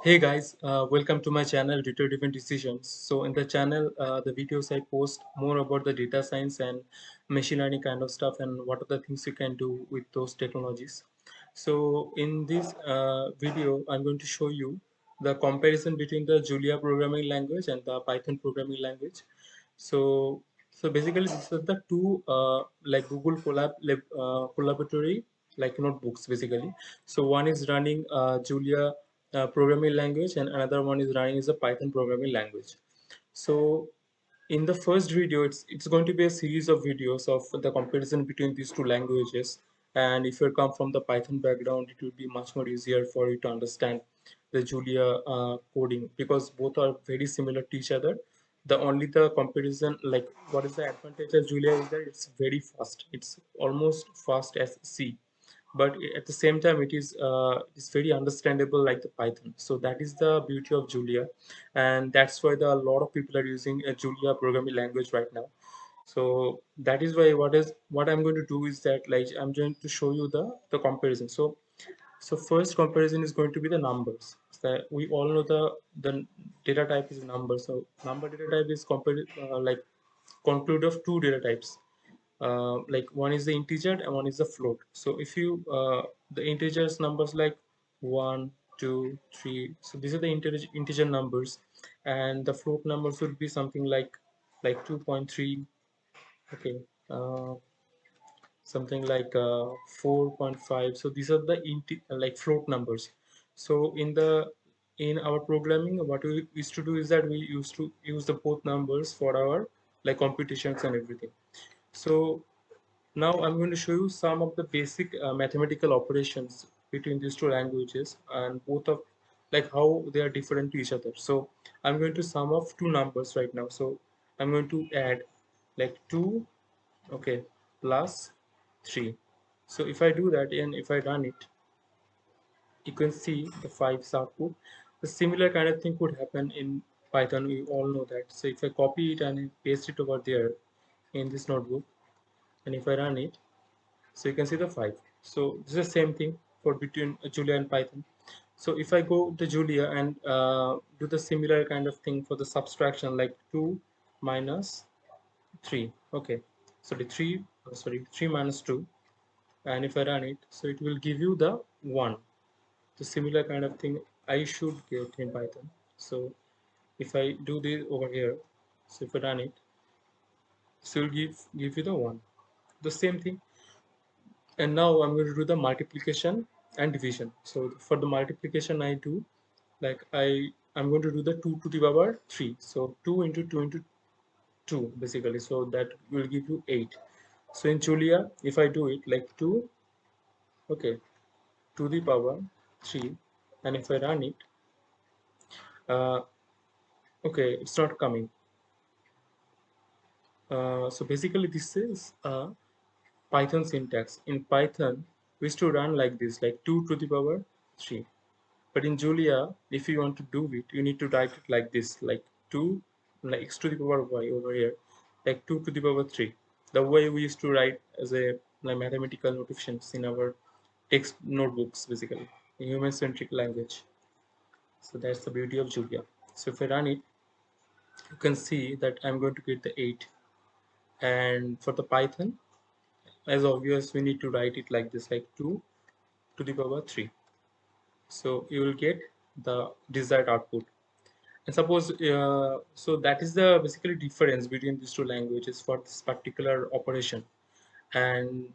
Hey guys, uh, welcome to my channel Data Driven Decisions. So in the channel, uh, the videos I post more about the data science and machine learning kind of stuff and what are the things you can do with those technologies. So in this uh, video, I'm going to show you the comparison between the Julia programming language and the Python programming language. So so basically, these are the two uh, like Google Colab lab, uh, collaboratory like notebooks basically. So one is running uh, Julia uh, programming language and another one is running is a Python programming language. So in the first video, it's, it's going to be a series of videos of the comparison between these two languages. And if you come from the Python background, it will be much more easier for you to understand the Julia uh, coding because both are very similar to each other. The only the comparison, like what is the advantage of Julia is that it's very fast. It's almost fast as C but at the same time it is uh, it's very understandable like the python. So that is the beauty of julia. And that's why the, a lot of people are using a julia programming language right now. So that is why what is what i'm going to do is that like i'm going to show you the the comparison. So so first comparison is going to be the numbers. So we all know the the data type is number so number data type is compared uh, like conclude of two data types uh, like one is the integer and one is the float. So if you uh, the integers numbers like one two three so these are the integer integer numbers. And the float numbers would be something like like 2.3 okay uh, something like uh, 4.5 so these are the like float numbers. So in the in our programming what we used to do is that we used to use the both numbers for our like computations and everything so now I'm going to show you some of the basic uh, mathematical operations between these two languages and both of like how they are different to each other. So I'm going to sum of two numbers right now. So I'm going to add like 2 okay plus 3. So if I do that and if I run it you can see the 5's output. The similar kind of thing could happen in Python. We all know that. So if I copy it and paste it over there in this notebook and if I run it so you can see the 5 so this is the same thing for between Julia and Python. So if I go to Julia and uh, do the similar kind of thing for the subtraction like 2 minus 3 okay. So the 3 oh, sorry 3 minus 2 and if I run it so it will give you the 1 the similar kind of thing I should get in Python. So if I do this over here so if I run it so it will give give you the 1 the same thing. And now I'm going to do the multiplication and division. So for the multiplication I do like I I'm going to do the 2 to the power 3 so 2 into 2 into 2 basically. So that will give you 8 so in Julia if I do it like 2 okay to the power 3 and if I run it uh, okay it's not coming. Uh, so basically this is a Python syntax. In Python, we used to run like this, like 2 to the power 3. But in Julia, if you want to do it, you need to write it like this, like 2, like x to the power y over here, like 2 to the power 3. The way we used to write as a like mathematical notations in our text notebooks, basically, in human-centric language. So that's the beauty of Julia. So if I run it, you can see that I'm going to get the 8. And for the Python, as obvious we need to write it like this like 2 to the power 3 so you will get the desired output. And suppose uh, so that is the basically difference between these two languages for this particular operation. And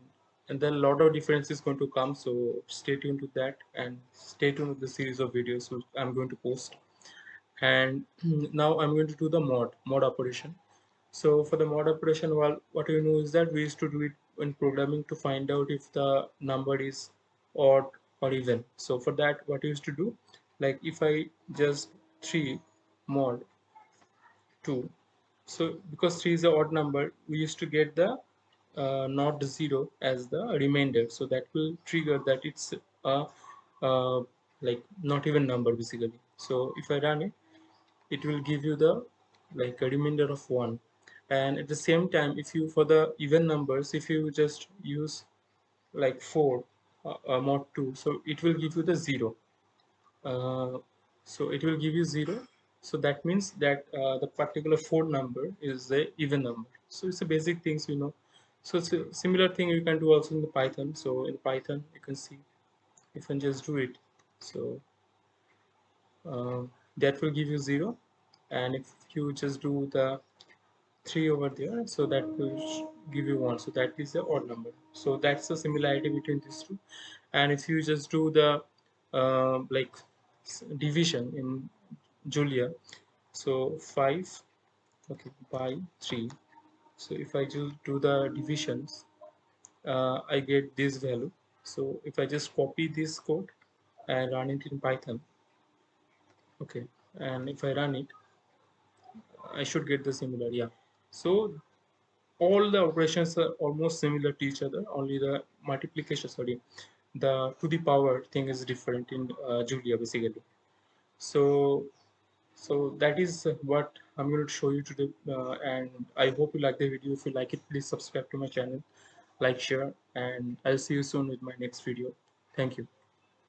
and then a lot of difference is going to come so stay tuned to that and stay tuned with the series of videos which i'm going to post. And now i'm going to do the mod mod operation. So for the mod operation, well, what you know is that we used to do it in programming to find out if the number is odd or even. So for that, what we used to do, like if I just 3 mod 2, so because 3 is an odd number, we used to get the uh, not 0 as the remainder. So that will trigger that it's a uh, like not even number basically. So if I run it, it will give you the like a remainder of 1 and at the same time if you for the even numbers if you just use like 4 uh, uh, mod 2 so it will give you the 0 uh, so it will give you 0 so that means that uh, the particular phone number is the even number. So it's a basic things you know. So it's a similar thing you can do also in the python. So in python you can see if I just do it. So uh, that will give you 0 and if you just do the 3 over there so that will give you 1 so that is the odd number. So that's the similarity between these two. And if you just do the uh, like division in Julia so 5 okay by 3 so if I just do the divisions uh, I get this value. So if I just copy this code and run it in Python okay and if I run it I should get the similar yeah so all the operations are almost similar to each other only the multiplication sorry the to the power thing is different in uh, Julia basically. So so that is what I'm going to show you today uh, and I hope you like the video. If you like it please subscribe to my channel like share and I'll see you soon with my next video. Thank you